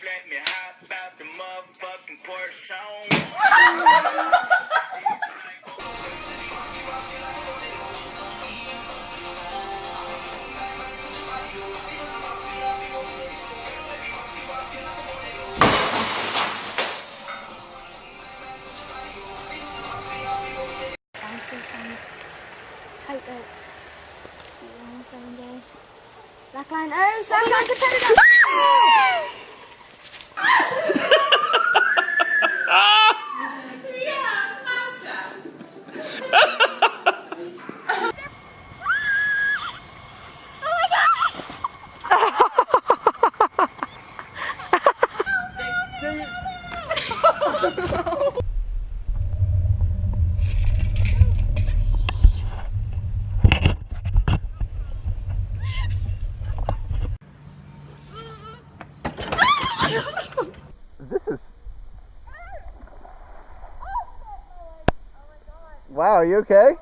Let me hop out the motherfucking Porsche. Tightrope. Seven day. Slackline. Oh, slackline oh competitor. Is. Wow, are you okay?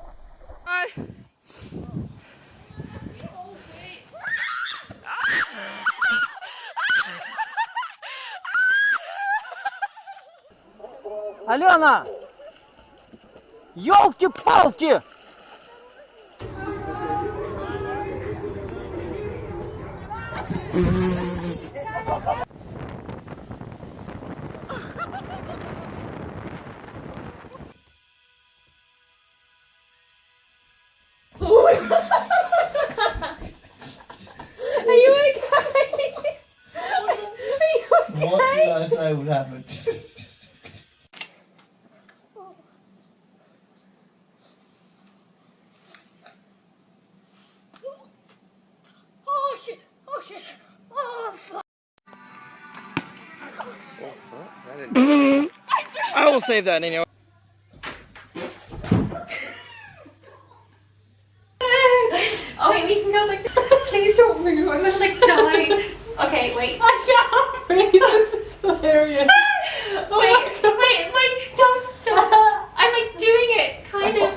Алена! Ёлки-палки! Save that anyway. Oh wait, we can go like. Please don't move. I'm gonna like die. Okay, wait. I can't breathe. This is hilarious. wait, wait, like don't, don't. I'm like doing it, kind of.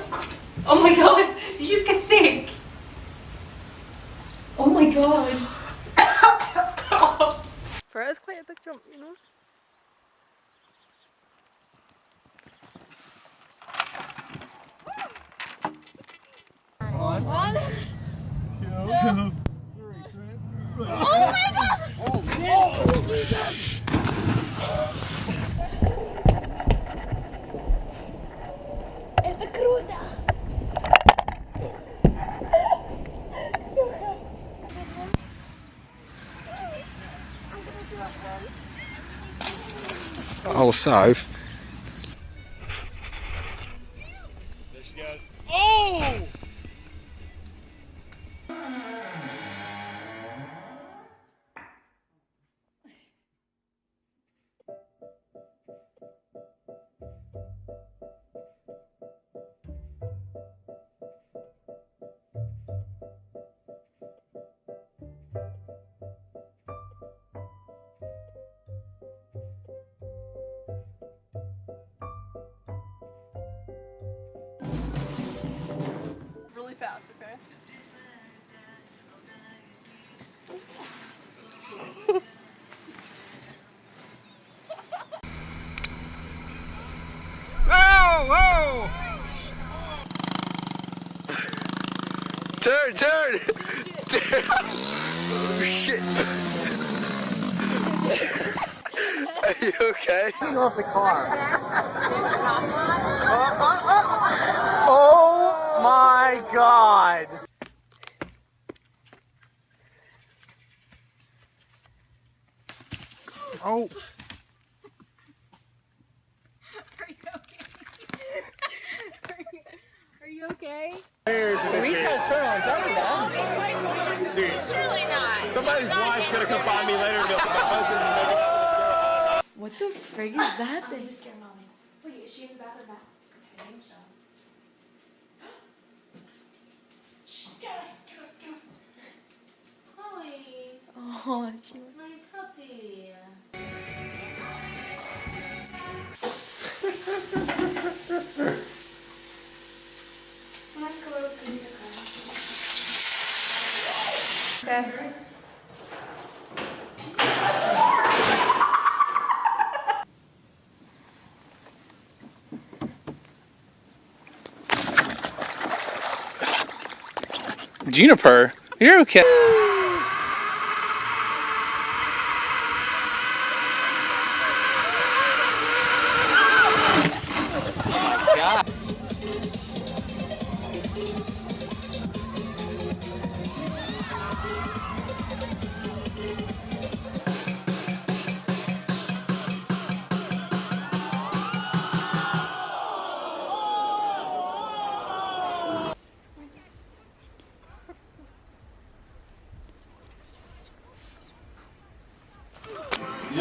Oh my god! Did you just get sick? Oh my god. For us, quite a big jump, you know. Also, Really Oh shit! Are you okay? off the car. Oh my god! Oh. Are you okay? He's got a turn on his own now. Dude. Somebody's wife's gonna come find me later and go, my husband's making out with. What the frig is that thing? Scare mommy. Wait, is she in the bathroom now? Okay, so. Shh, get away, get away, get away. Chloe, Oh, she. my puppy. Juniper, you're okay.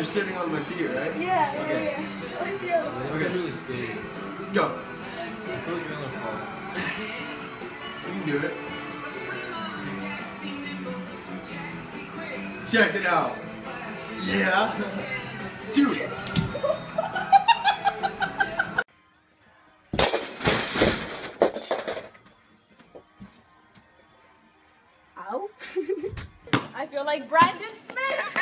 You're sitting on my feet, right? Yeah, yeah, yeah. Okay. really scary. Go. You can do it. Check it out. Yeah. Dude. Ow. I feel like Brandon Smith.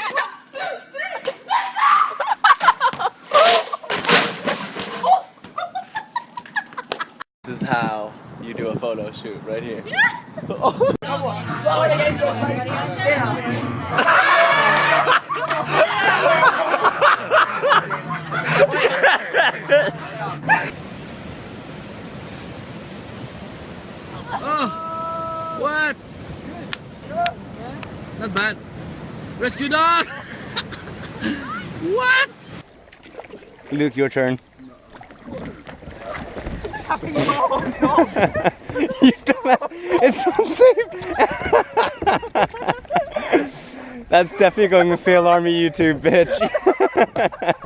This is how you do a photo shoot right here. Oh! What? Not bad. Rescue dog! what? Luke, your turn. you dumbass. It's on tape. That's definitely going to FailArmy YouTube, bitch.